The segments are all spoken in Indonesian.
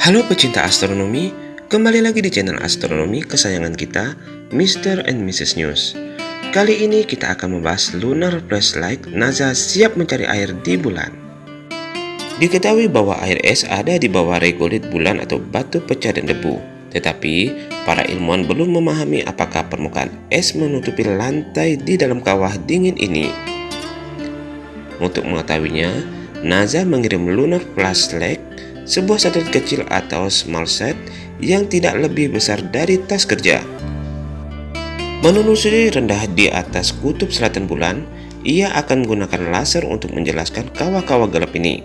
Halo pecinta astronomi, kembali lagi di channel astronomi kesayangan kita, Mr. and Mrs. News. Kali ini kita akan membahas Lunar Flashlight NASA siap mencari air di bulan. Diketahui bahwa air es ada di bawah regolit bulan atau batu pecah dan debu. Tetapi, para ilmuwan belum memahami apakah permukaan es menutupi lantai di dalam kawah dingin ini. Untuk mengetahuinya, NASA mengirim Lunar Flashlight sebuah satelit kecil atau small set yang tidak lebih besar dari tas kerja. Menelusuri rendah di atas kutub selatan bulan, ia akan menggunakan laser untuk menjelaskan kawah-kawah gelap ini.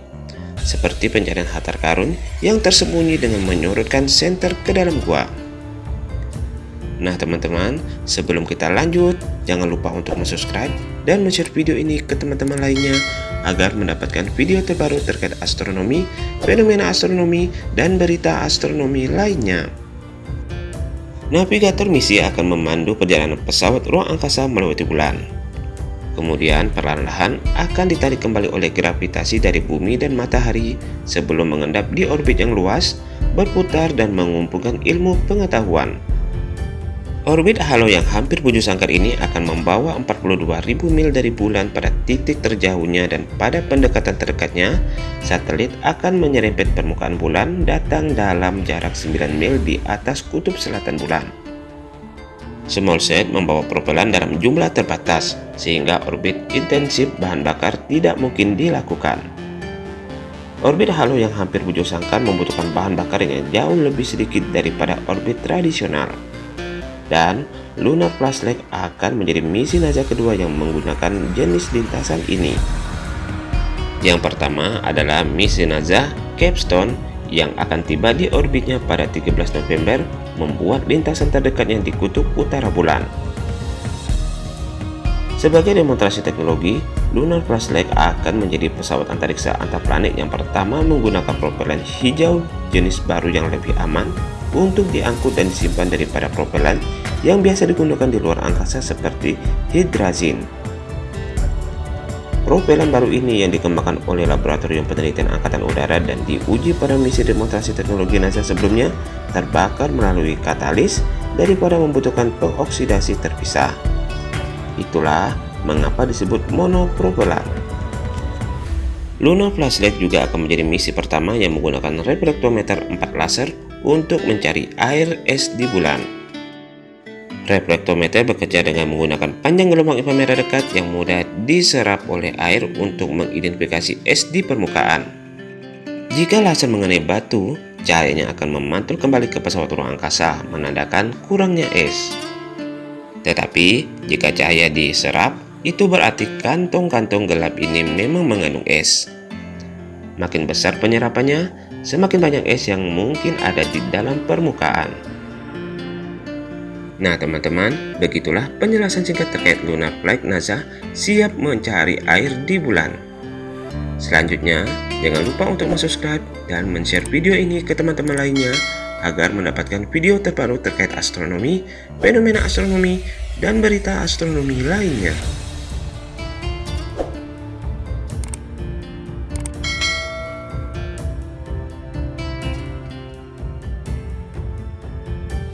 Seperti pencarian harta karun yang tersembunyi dengan menyorotkan senter ke dalam gua. Nah teman-teman, sebelum kita lanjut, jangan lupa untuk subscribe dan share video ini ke teman-teman lainnya agar mendapatkan video terbaru terkait astronomi, fenomena astronomi, dan berita astronomi lainnya. Navigator misi akan memandu perjalanan pesawat ruang angkasa melewati bulan. Kemudian perlahan-lahan akan ditarik kembali oleh gravitasi dari bumi dan matahari sebelum mengendap di orbit yang luas, berputar dan mengumpulkan ilmu pengetahuan. Orbit halo yang hampir bujur sangkar ini akan membawa 42.000 mil dari bulan pada titik terjauhnya dan pada pendekatan terdekatnya, satelit akan menyerempet permukaan bulan datang dalam jarak 9 mil di atas kutub selatan bulan. Small set membawa propelan dalam jumlah terbatas, sehingga orbit intensif bahan bakar tidak mungkin dilakukan. Orbit halo yang hampir bujur sangkar membutuhkan bahan bakar yang jauh lebih sedikit daripada orbit tradisional dan Lunar Flashlight akan menjadi misi NASA kedua yang menggunakan jenis lintasan ini. Yang pertama adalah misi NASA Capstone yang akan tiba di orbitnya pada 13 November membuat lintasan terdekatnya di kutub utara bulan. Sebagai demonstrasi teknologi, Lunar Flashlight akan menjadi pesawat antariksa antar planet yang pertama menggunakan propelan hijau jenis baru yang lebih aman untuk diangkut dan disimpan daripada propelan yang biasa digunakan di luar angkasa seperti hydrazine. Propelan baru ini yang dikembangkan oleh Laboratorium Penelitian Angkatan Udara dan diuji pada misi demonstrasi teknologi NASA sebelumnya terbakar melalui katalis daripada membutuhkan pengoksidasi terpisah. Itulah mengapa disebut monopropelan. Lunar Flashlight juga akan menjadi misi pertama yang menggunakan reflektometer 4 laser untuk mencari air es di bulan. Reflektometer bekerja dengan menggunakan panjang gelombang inframerah dekat yang mudah diserap oleh air untuk mengidentifikasi es di permukaan. Jika laser mengenai batu, cahayanya akan memantul kembali ke pesawat ruang angkasa, menandakan kurangnya es. Tetapi, jika cahaya diserap, itu berarti kantong-kantong gelap ini memang mengandung es. Makin besar penyerapannya, semakin banyak es yang mungkin ada di dalam permukaan. Nah teman-teman, begitulah penjelasan singkat terkait Lunar Flight NASA siap mencari air di bulan. Selanjutnya, jangan lupa untuk subscribe dan share video ini ke teman-teman lainnya agar mendapatkan video terbaru terkait astronomi, fenomena astronomi, dan berita astronomi lainnya.